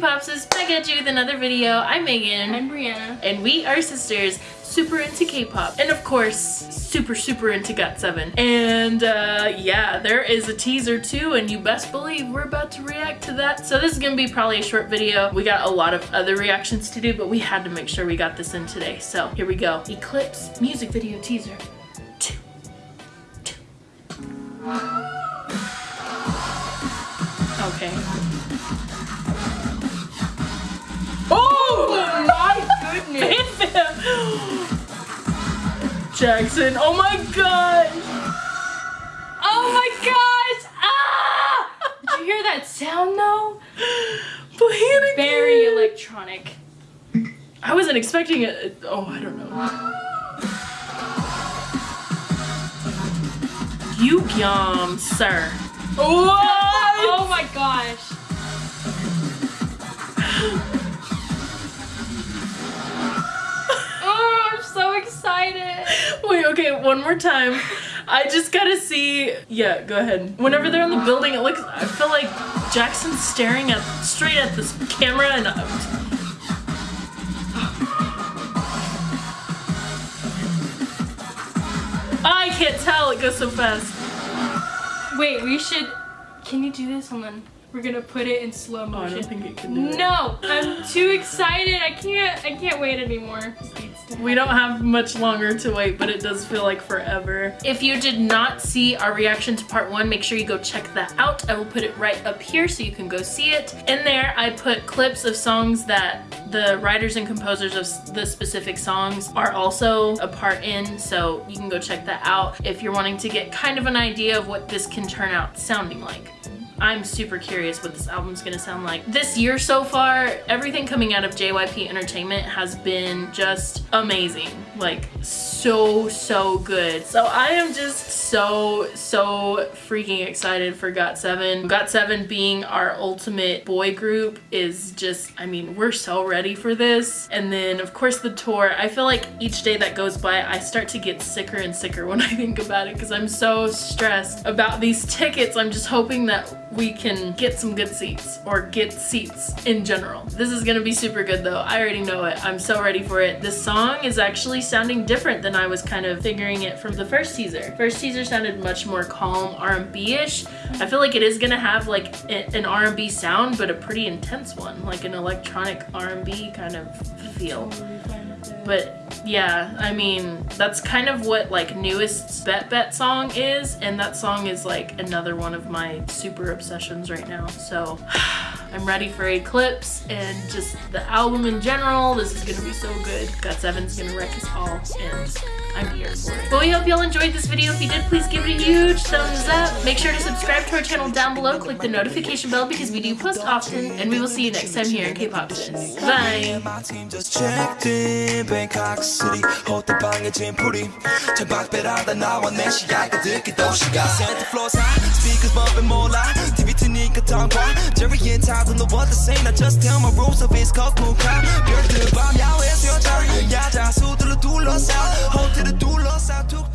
back at you with another video. I'm Megan. I'm Brianna. And we are sisters, super into K-pop. And of course, super, super into GOT7. And uh, yeah, there is a teaser too, and you best believe we're about to react to that. So this is gonna be probably a short video. We got a lot of other reactions to do, but we had to make sure we got this in today. So here we go. Eclipse music video teaser. Two. Two. Okay. Jackson, oh my gosh! Oh my gosh! Ah! Did you hear that sound though? Very electronic. I wasn't expecting it. Oh, I don't know. Yugyeom, sir. What? Oh my gosh. Wait, okay, one more time. I just gotta see. Yeah, go ahead. Whenever they're in the building, it looks. I feel like Jackson's staring at straight at this camera and. Uh, I can't tell. It goes so fast. Wait, we should. Can you do this? Hold on. We're gonna put it in slow Oh, I motion. don't think it can do it. no, I'm too excited. I can't. I can't wait anymore. We don't have much longer to wait, but it does feel like forever. If you did not see our reaction to part one, make sure you go check that out. I will put it right up here so you can go see it. In there, I put clips of songs that the writers and composers of the specific songs are also a part in, so you can go check that out if you're wanting to get kind of an idea of what this can turn out sounding like. I'm super curious what this album's gonna sound like. This year so far, everything coming out of JYP Entertainment has been just amazing. Like, so, so good. So I am just so, so freaking excited for GOT7. GOT7 being our ultimate boy group is just, I mean, we're so ready for this. And then, of course, the tour. I feel like each day that goes by, I start to get sicker and sicker when I think about it because I'm so stressed about these tickets. I'm just hoping that we can get some good seats or get seats in general. This is gonna be super good though. I already know it. I'm so ready for it. This song is actually sounding different than I was kind of figuring it from the first teaser. First teaser sounded much more calm R&B-ish. I feel like it is gonna have like an R&B sound, but a pretty intense one, like an electronic R&B kind of feel. But yeah, I mean, that's kind of what like newest Bet Bet song is, and that song is like another one of my super obsessions right now. So I'm ready for Eclipse and just the album in general. This is gonna be so good. GOT7's gonna wreck us all, and I'm here for it. But we hope y'all enjoyed this video. If you did, please give it a huge thumbs up. Make sure to subscribe to our channel down below. Click the notification bell because we do post often, and we will see you next time here in K-Pop Sis. Bye! My team just checked in Bangkok City 호텔 방에 짐풀이 천박배라다 나와 내 시야가 듣기 도시가 Center floor high Speakers bumping more loud TV 트니까 tongue Jerry and Todd don't know what to say I just tell my rules of it's called cool crowd 별들 밤 야외에서 여자 야자 수들로 둘러싸 호텔 de lost, I took.